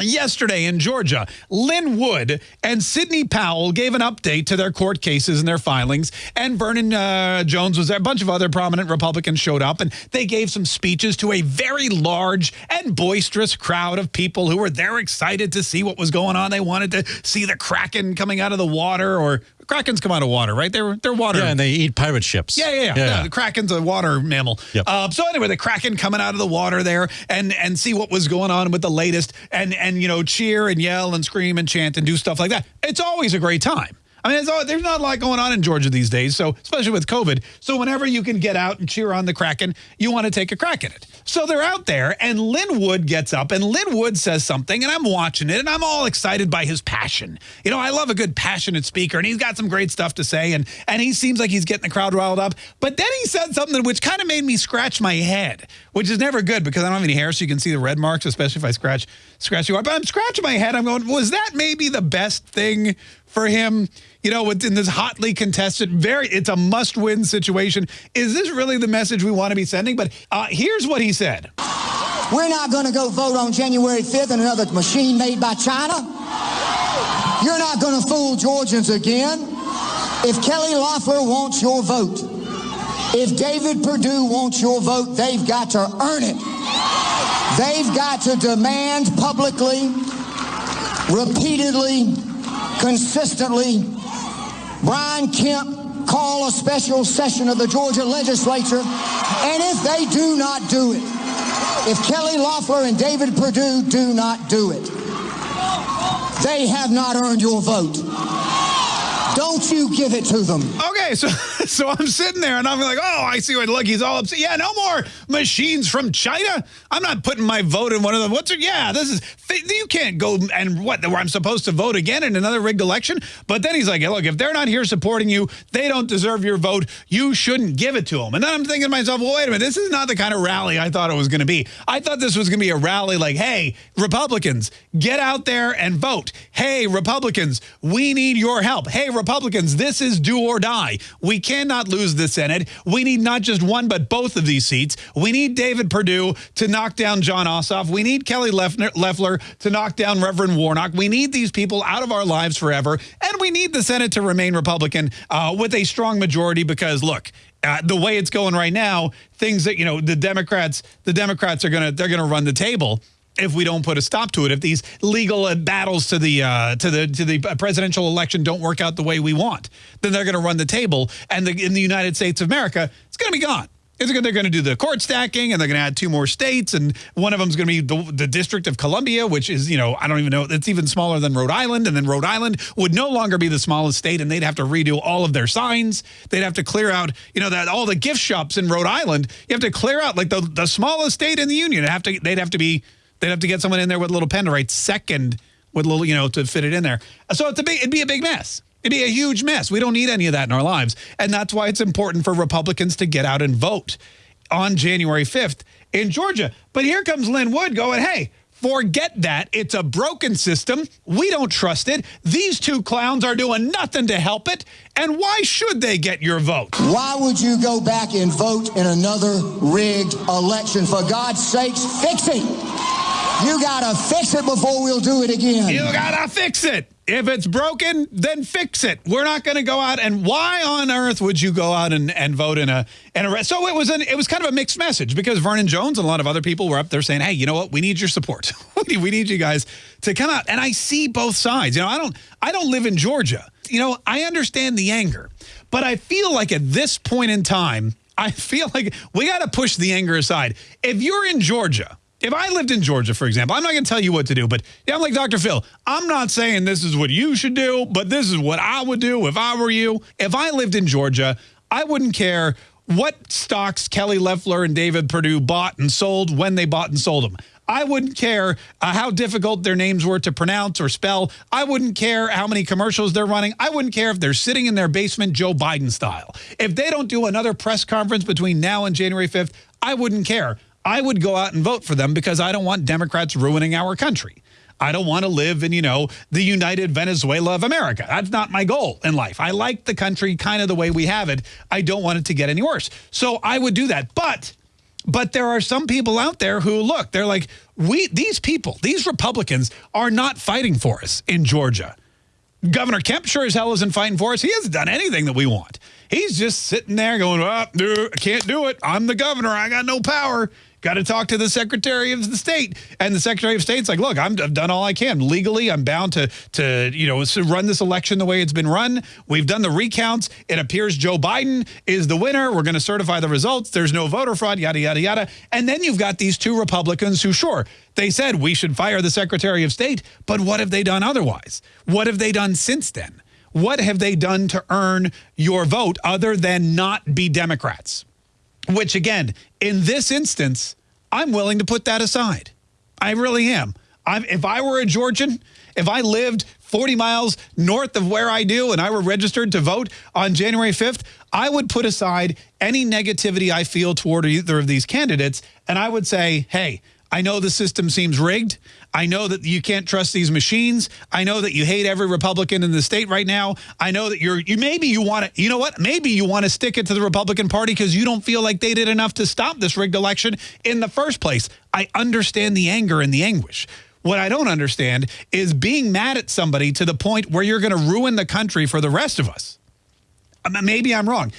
Yesterday in Georgia, Lin Wood and Sidney Powell gave an update to their court cases and their filings, and Vernon uh, Jones was there. A bunch of other prominent Republicans showed up, and they gave some speeches to a very large and boisterous crowd of people who were there excited to see what was going on. They wanted to see the Kraken coming out of the water, or Krakens come out of water, right? They're they're water. Yeah, and they eat pirate ships. Yeah, yeah, yeah. yeah. yeah the Kraken's a water mammal. Yep. Uh, so anyway, the Kraken coming out of the water there and and see what was going on with the latest and and you know cheer and yell and scream and chant and do stuff like that. It's always a great time. I mean, all, there's not a lot going on in Georgia these days, so especially with COVID. So whenever you can get out and cheer on the Kraken, you want to take a crack at it. So they're out there, and Lin Wood gets up, and Lin Wood says something, and I'm watching it, and I'm all excited by his passion. You know, I love a good passionate speaker, and he's got some great stuff to say, and and he seems like he's getting the crowd riled up. But then he said something which kind of made me scratch my head, which is never good because I don't have any hair, so you can see the red marks, especially if I scratch scratch you up. But I'm scratching my head. I'm going, was that maybe the best thing for him? You know, in this hotly contested, very, it's a must-win situation. Is this really the message we want to be sending? But uh, here's what he said. We're not going to go vote on January 5th in another machine made by China. You're not going to fool Georgians again. If Kelly Loeffler wants your vote, if David Perdue wants your vote, they've got to earn it. They've got to demand publicly, repeatedly, consistently, Brian Kemp call a special session of the Georgia legislature, and if they do not do it, if Kelly Loeffler and David Perdue do not do it, they have not earned your vote. Don't you give it to them. Okay, so so I'm sitting there and I'm like, oh, I see what he's all upset. Yeah, no more machines from China. I'm not putting my vote in one of them. What's it? Yeah, this is you can't go and what where I'm supposed to vote again in another rigged election. But then he's like, look, if they're not here supporting you, they don't deserve your vote. You shouldn't give it to them. And then I'm thinking to myself, well, wait a minute, this is not the kind of rally I thought it was going to be. I thought this was going to be a rally like, hey, Republicans, get out there and vote. Hey, Republicans, we need your help. Hey, Republicans this is do or die. We cannot lose the Senate. We need not just one, but both of these seats. We need David Perdue to knock down Jon Ossoff. We need Kelly Loeffler to knock down Reverend Warnock. We need these people out of our lives forever. And we need the Senate to remain Republican uh, with a strong majority because, look, uh, the way it's going right now, things that, you know, the Democrats, the Democrats are going to, they're going to run the table if we don't put a stop to it, if these legal battles to the uh, to the to the presidential election don't work out the way we want, then they're going to run the table, and the, in the United States of America, it's going to be gone. It's they're going to do the court stacking, and they're going to add two more states, and one of them is going to be the, the District of Columbia, which is, you know, I don't even know, it's even smaller than Rhode Island, and then Rhode Island would no longer be the smallest state, and they'd have to redo all of their signs. They'd have to clear out, you know, that all the gift shops in Rhode Island. You have to clear out like the the smallest state in the union. Have to they'd have to be They'd have to get someone in there with a little pen to write second with a little, you know, to fit it in there. So it's a big, it'd be a big mess. It'd be a huge mess. We don't need any of that in our lives. And that's why it's important for Republicans to get out and vote on January 5th in Georgia. But here comes Lin Wood going, hey, Forget that. It's a broken system. We don't trust it. These two clowns are doing nothing to help it. And why should they get your vote? Why would you go back and vote in another rigged election? For God's sakes, fix it. You got to fix it before we'll do it again. You got to fix it. If it's broken, then fix it. We're not going to go out and why on earth would you go out and, and vote in a in a so it was an it was kind of a mixed message because Vernon Jones and a lot of other people were up there saying, "Hey, you know what? We need your support. we need you guys to come out." And I see both sides. You know, I don't I don't live in Georgia. You know, I understand the anger, but I feel like at this point in time, I feel like we got to push the anger aside. If you're in Georgia if I lived in Georgia, for example, I'm not going to tell you what to do, but yeah, I'm like Dr. Phil. I'm not saying this is what you should do, but this is what I would do if I were you. If I lived in Georgia, I wouldn't care what stocks Kelly Loeffler and David Perdue bought and sold when they bought and sold them. I wouldn't care uh, how difficult their names were to pronounce or spell. I wouldn't care how many commercials they're running. I wouldn't care if they're sitting in their basement Joe Biden style. If they don't do another press conference between now and January 5th, I wouldn't care. I would go out and vote for them because I don't want Democrats ruining our country. I don't want to live in, you know, the united Venezuela of America. That's not my goal in life. I like the country kind of the way we have it. I don't want it to get any worse. So I would do that. But But there are some people out there who look, they're like, we these people, these Republicans are not fighting for us in Georgia. Governor Kemp sure as hell isn't fighting for us. He hasn't done anything that we want. He's just sitting there going, oh, I can't do it. I'm the governor. I got no power. Got to talk to the Secretary of the State. And the Secretary of State's like, look, i have done all I can. Legally, I'm bound to, to you know, run this election the way it's been run. We've done the recounts. It appears Joe Biden is the winner. We're going to certify the results. There's no voter fraud, yada, yada, yada. And then you've got these two Republicans who, sure, they said we should fire the Secretary of State, but what have they done otherwise? What have they done since then? What have they done to earn your vote other than not be Democrats? Which, again, in this instance, I'm willing to put that aside. I really am. I'm, if I were a Georgian, if I lived 40 miles north of where I do and I were registered to vote on January 5th, I would put aside any negativity I feel toward either of these candidates and I would say, hey, I know the system seems rigged. I know that you can't trust these machines. I know that you hate every Republican in the state right now. I know that you're you maybe you want to you know what? Maybe you want to stick it to the Republican Party because you don't feel like they did enough to stop this rigged election in the first place. I understand the anger and the anguish. What I don't understand is being mad at somebody to the point where you're going to ruin the country for the rest of us. Um, maybe I'm wrong.